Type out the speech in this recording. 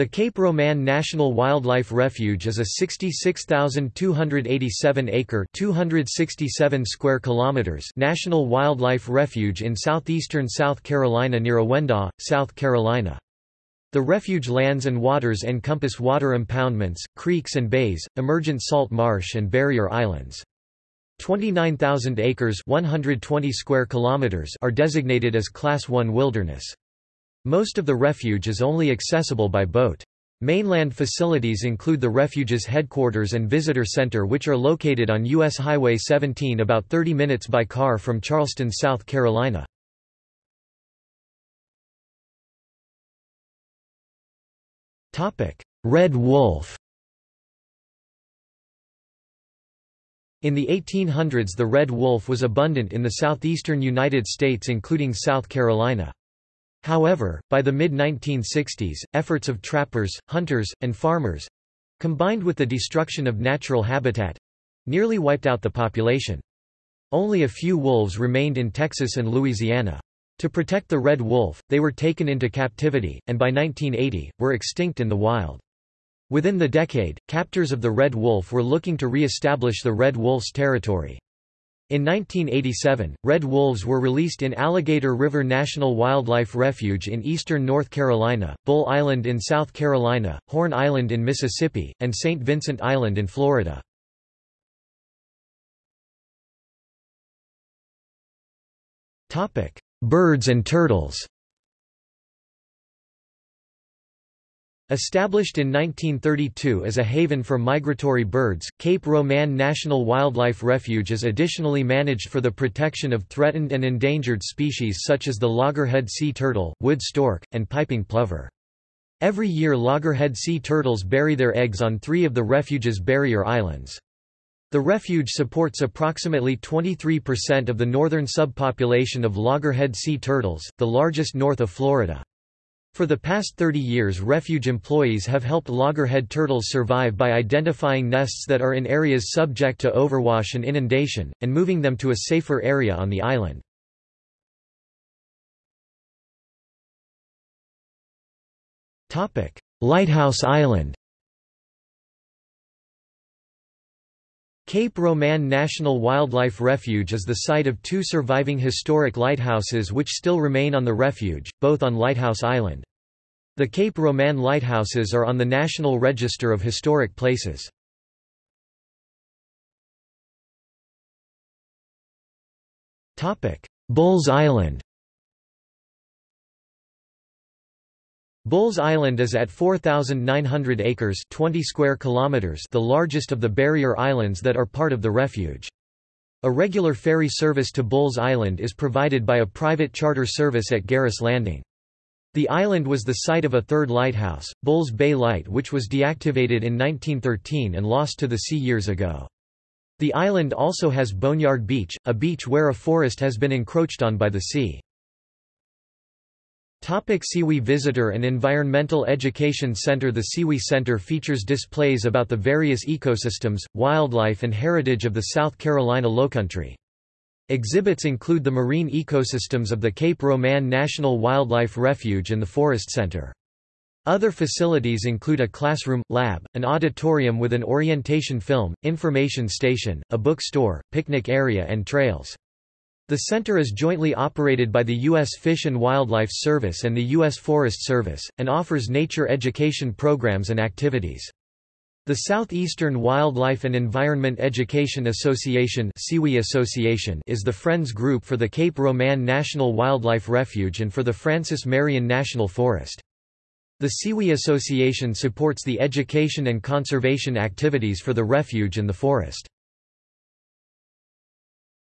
The Cape Romain National Wildlife Refuge is a 66,287-acre (267 square kilometers) national wildlife refuge in southeastern South Carolina near Awendaw, South Carolina. The refuge lands and waters encompass water impoundments, creeks and bays, emergent salt marsh and barrier islands. 29,000 acres 120 square kilometers are designated as Class 1 wilderness. Most of the refuge is only accessible by boat. Mainland facilities include the refuge's headquarters and visitor center which are located on U.S. Highway 17 about 30 minutes by car from Charleston, South Carolina. Red wolf In the 1800s the red wolf was abundant in the southeastern United States including South Carolina. However, by the mid-1960s, efforts of trappers, hunters, and farmers—combined with the destruction of natural habitat—nearly wiped out the population. Only a few wolves remained in Texas and Louisiana. To protect the red wolf, they were taken into captivity, and by 1980, were extinct in the wild. Within the decade, captors of the red wolf were looking to re-establish the red wolf's territory. In 1987, red wolves were released in Alligator River National Wildlife Refuge in eastern North Carolina, Bull Island in South Carolina, Horn Island in Mississippi, and St. Vincent Island in Florida. Birds and turtles Established in 1932 as a haven for migratory birds, Cape Romain National Wildlife Refuge is additionally managed for the protection of threatened and endangered species such as the loggerhead sea turtle, wood stork, and piping plover. Every year loggerhead sea turtles bury their eggs on three of the refuge's barrier islands. The refuge supports approximately 23% of the northern subpopulation of loggerhead sea turtles, the largest north of Florida. For the past 30 years refuge employees have helped loggerhead turtles survive by identifying nests that are in areas subject to overwash and inundation, and moving them to a safer area on the island. Lighthouse Island Cape Romain National Wildlife Refuge is the site of two surviving historic lighthouses which still remain on the refuge, both on Lighthouse Island. The Cape Romain lighthouses are on the National Register of Historic Places. Bulls Island Bulls Island is at 4,900 acres 20 square kilometers the largest of the barrier islands that are part of the refuge. A regular ferry service to Bulls Island is provided by a private charter service at Garris Landing. The island was the site of a third lighthouse, Bulls Bay Light which was deactivated in 1913 and lost to the sea years ago. The island also has Boneyard Beach, a beach where a forest has been encroached on by the sea. Topic Sewee Visitor and Environmental Education Center The Sewee Center features displays about the various ecosystems, wildlife and heritage of the South Carolina Lowcountry. Exhibits include the marine ecosystems of the Cape Romain National Wildlife Refuge and the Forest Center. Other facilities include a classroom, lab, an auditorium with an orientation film, information station, a bookstore, picnic area and trails. The center is jointly operated by the U.S. Fish and Wildlife Service and the U.S. Forest Service, and offers nature education programs and activities. The Southeastern Wildlife and Environment Education Association is the Friends Group for the Cape Romain National Wildlife Refuge and for the Francis Marion National Forest. The Sewee Association supports the education and conservation activities for the refuge and the forest.